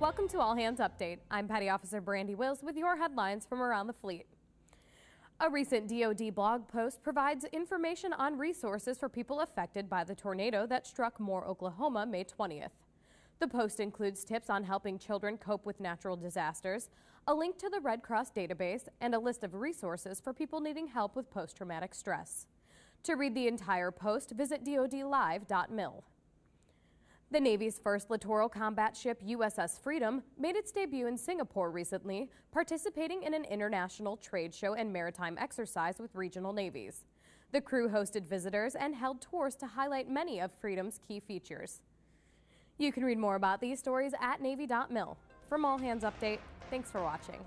Welcome to All Hands Update. I'm Petty Officer Brandy Wills with your headlines from around the fleet. A recent DoD blog post provides information on resources for people affected by the tornado that struck Moore, Oklahoma, May 20th. The post includes tips on helping children cope with natural disasters, a link to the Red Cross database, and a list of resources for people needing help with post-traumatic stress. To read the entire post, visit dodlive.mil. The Navy's first littoral combat ship, USS Freedom, made its debut in Singapore recently, participating in an international trade show and maritime exercise with regional navies. The crew hosted visitors and held tours to highlight many of Freedom's key features. You can read more about these stories at Navy.mil. From All Hands Update, thanks for watching.